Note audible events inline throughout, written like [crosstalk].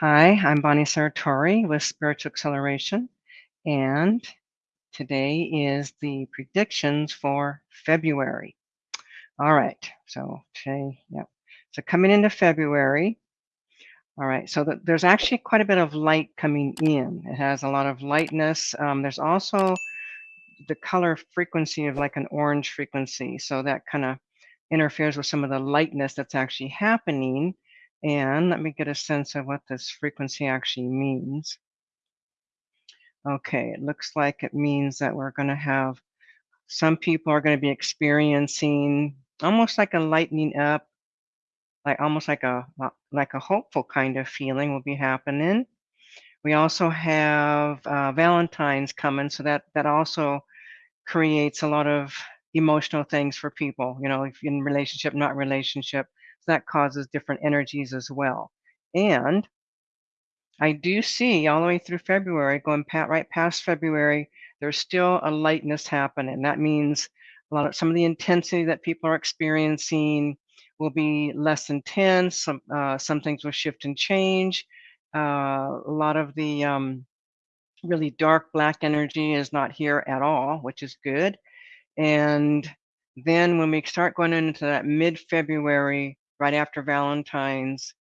Hi, I'm Bonnie Sartori with Spiritual Acceleration, and today is the predictions for February. All right, so today, yep. So coming into February, all right, so the, there's actually quite a bit of light coming in. It has a lot of lightness. Um, there's also the color frequency of like an orange frequency, so that kind of interferes with some of the lightness that's actually happening. And let me get a sense of what this frequency actually means. Okay, it looks like it means that we're going to have some people are going to be experiencing almost like a lightening up, like almost like a like a hopeful kind of feeling will be happening. We also have uh, Valentine's coming, so that that also creates a lot of emotional things for people. You know, if in relationship, not relationship, so that causes different energies as well. And I do see all the way through February, going pat, right past February, there's still a lightness happening. That means a lot of some of the intensity that people are experiencing will be less intense. Some uh, some things will shift and change. Uh, a lot of the um, really dark black energy is not here at all, which is good. And then when we start going into that mid-February, right after Valentine's,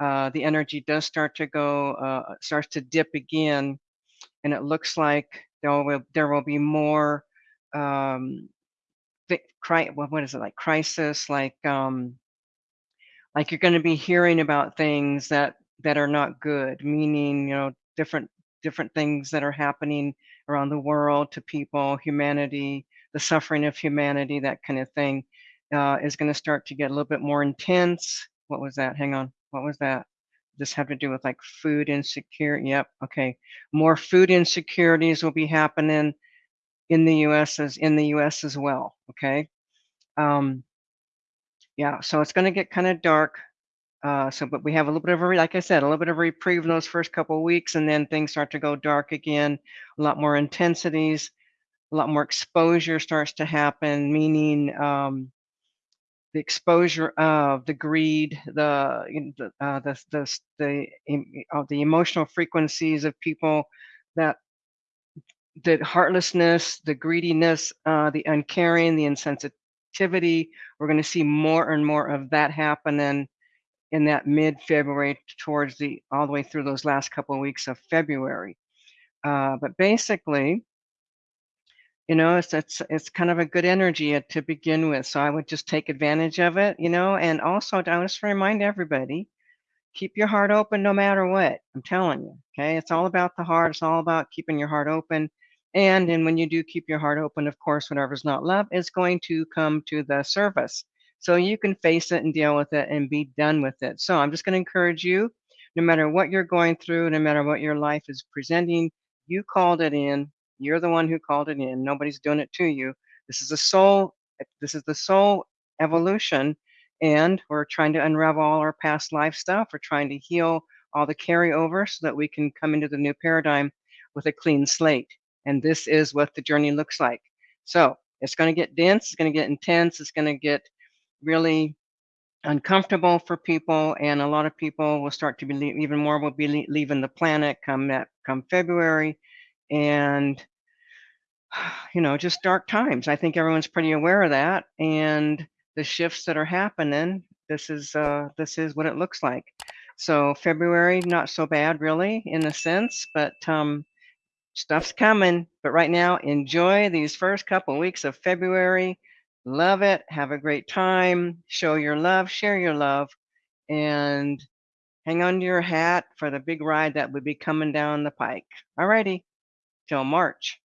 uh, the energy does start to go, uh, starts to dip again, and it looks like there will there will be more, um, what is it like crisis, like um, like you're going to be hearing about things that that are not good, meaning you know different different things that are happening around the world to people, humanity, the suffering of humanity, that kind of thing, uh, is going to start to get a little bit more intense. What was that? Hang on. What was that? This have to do with like food insecurity. Yep. Okay. More food insecurities will be happening in the U.S. as in the U.S. as well. Okay. Um, yeah. So it's going to get kind of dark. Uh, so, but we have a little bit of a, like I said, a little bit of a reprieve in those first couple of weeks, and then things start to go dark again. A lot more intensities, a lot more exposure starts to happen, meaning um, the exposure of the greed, the the uh, the the the, uh, the emotional frequencies of people that the heartlessness, the greediness, uh, the uncaring, the insensitivity. We're going to see more and more of that happening in that mid-February towards the all the way through those last couple of weeks of February. Uh, but basically, you know, it's it's it's kind of a good energy uh, to begin with. So I would just take advantage of it, you know, and also I just remind everybody, keep your heart open no matter what. I'm telling you, okay? It's all about the heart. It's all about keeping your heart open. And and when you do keep your heart open, of course, whatever's not love is going to come to the surface. So you can face it and deal with it and be done with it. So I'm just going to encourage you, no matter what you're going through, no matter what your life is presenting, you called it in. You're the one who called it in. Nobody's doing it to you. This is a soul. This is the soul evolution, and we're trying to unravel all our past life stuff. We're trying to heal all the carryover so that we can come into the new paradigm with a clean slate. And this is what the journey looks like. So it's going to get dense. It's going to get intense. It's going to get really uncomfortable for people, and a lot of people will start to be even more will be leaving the planet come that come February and [sighs] you know just dark times i think everyone's pretty aware of that and the shifts that are happening this is uh this is what it looks like. So february not so bad really in a sense but um stuff's coming but right now enjoy these first couple weeks of february love it have a great time show your love share your love and hang on to your hat for the big ride that would be coming down the pike. Alrighty till March.